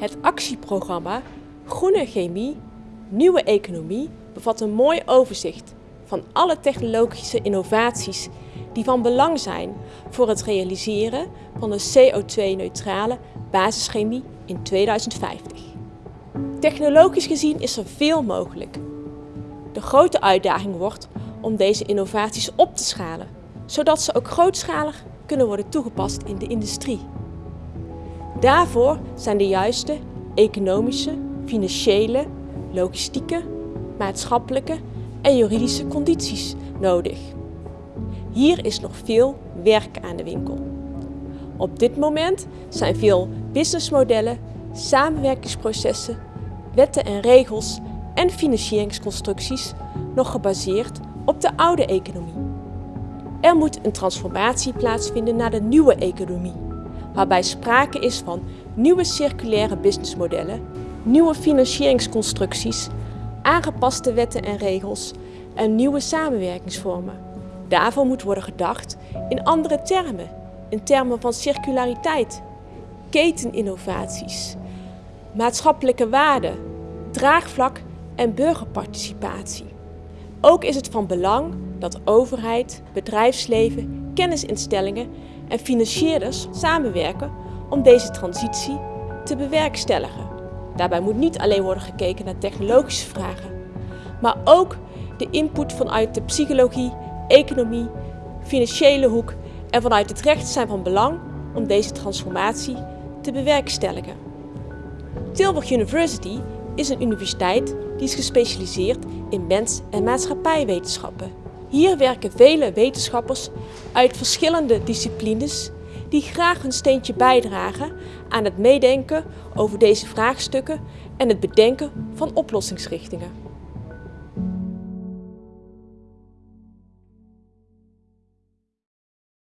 Het actieprogramma Groene Chemie, Nieuwe Economie bevat een mooi overzicht van alle technologische innovaties die van belang zijn voor het realiseren van een CO2-neutrale basischemie in 2050. Technologisch gezien is er veel mogelijk. De grote uitdaging wordt om deze innovaties op te schalen, zodat ze ook grootschalig kunnen worden toegepast in de industrie. Daarvoor zijn de juiste economische, financiële, logistieke, maatschappelijke en juridische condities nodig. Hier is nog veel werk aan de winkel. Op dit moment zijn veel businessmodellen, samenwerkingsprocessen, wetten en regels en financieringsconstructies nog gebaseerd op de oude economie. Er moet een transformatie plaatsvinden naar de nieuwe economie, waarbij sprake is van nieuwe circulaire businessmodellen, nieuwe financieringsconstructies, aangepaste wetten en regels en nieuwe samenwerkingsvormen. Daarvoor moet worden gedacht in andere termen, in termen van circulariteit, keteninnovaties, maatschappelijke waarden, draagvlak en burgerparticipatie. Ook is het van belang dat overheid, bedrijfsleven, kennisinstellingen en financierders samenwerken om deze transitie te bewerkstelligen. Daarbij moet niet alleen worden gekeken naar technologische vragen, maar ook de input vanuit de psychologie, economie, financiële hoek en vanuit het recht zijn van belang om deze transformatie te bewerkstelligen. Tilburg University is een universiteit die is gespecialiseerd in mens- en maatschappijwetenschappen. Hier werken vele wetenschappers uit verschillende disciplines die graag hun steentje bijdragen aan het meedenken over deze vraagstukken en het bedenken van oplossingsrichtingen.